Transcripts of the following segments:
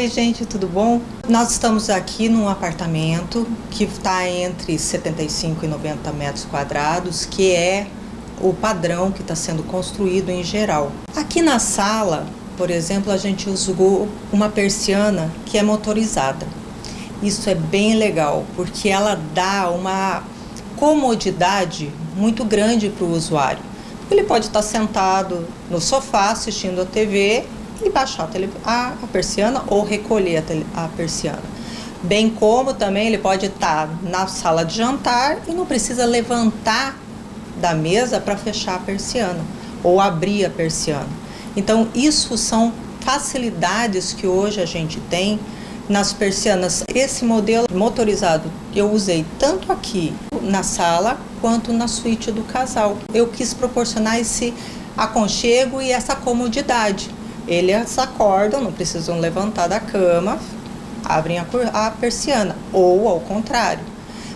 Oi, gente, tudo bom? Nós estamos aqui num apartamento que está entre 75 e 90 metros quadrados, que é o padrão que está sendo construído em geral. Aqui na sala, por exemplo, a gente usou uma persiana que é motorizada. Isso é bem legal, porque ela dá uma comodidade muito grande para o usuário. Ele pode estar sentado no sofá assistindo a TV e baixar a, a persiana ou recolher a, tele, a persiana. Bem como também ele pode estar na sala de jantar e não precisa levantar da mesa para fechar a persiana ou abrir a persiana. Então isso são facilidades que hoje a gente tem nas persianas. Esse modelo motorizado eu usei tanto aqui na sala quanto na suíte do casal. Eu quis proporcionar esse aconchego e essa comodidade eles acordam, não precisam levantar da cama, abrem a, a persiana, ou ao contrário.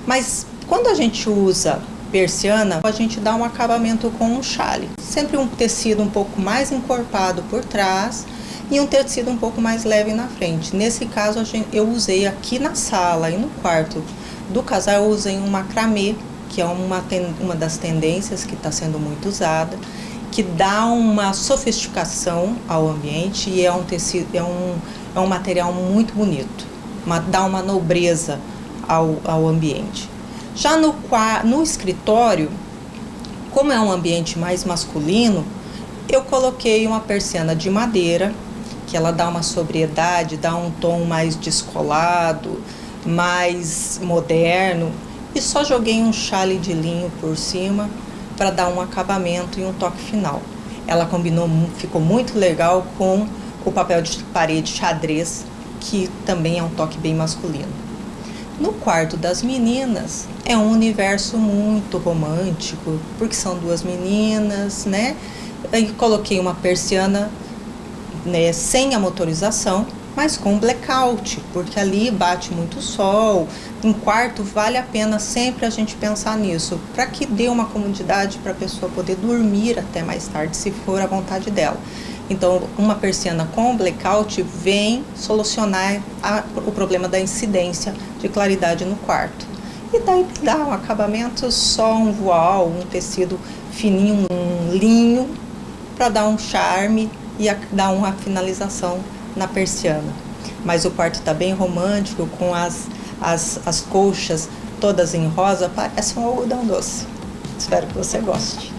Mas quando a gente usa persiana, a gente dá um acabamento com um chale. Sempre um tecido um pouco mais encorpado por trás e um tecido um pouco mais leve na frente. Nesse caso, eu usei aqui na sala e no quarto do casal, eu usei um macramê, que é uma, uma das tendências que está sendo muito usada que dá uma sofisticação ao ambiente e é um tecido, é um, é um material muito bonito, uma, dá uma nobreza ao, ao ambiente. Já no, no escritório, como é um ambiente mais masculino, eu coloquei uma persiana de madeira, que ela dá uma sobriedade, dá um tom mais descolado, mais moderno, e só joguei um chale de linho por cima para dar um acabamento e um toque final. Ela combinou, ficou muito legal com o papel de parede xadrez, que também é um toque bem masculino. No quarto das meninas é um universo muito romântico, porque são duas meninas, né? E coloquei uma persiana né, sem a motorização, mas com blackout, porque ali bate muito sol. Em quarto vale a pena sempre a gente pensar nisso, para que dê uma comodidade para a pessoa poder dormir até mais tarde, se for a vontade dela. Então, uma persiana com blackout vem solucionar a, o problema da incidência de claridade no quarto. E daí dá um acabamento só um voal, um tecido fininho, um linho, para dar um charme e a, dar uma finalização na persiana. Mas o quarto está bem romântico, com as, as, as colchas todas em rosa, parece um algodão doce. Espero que você goste.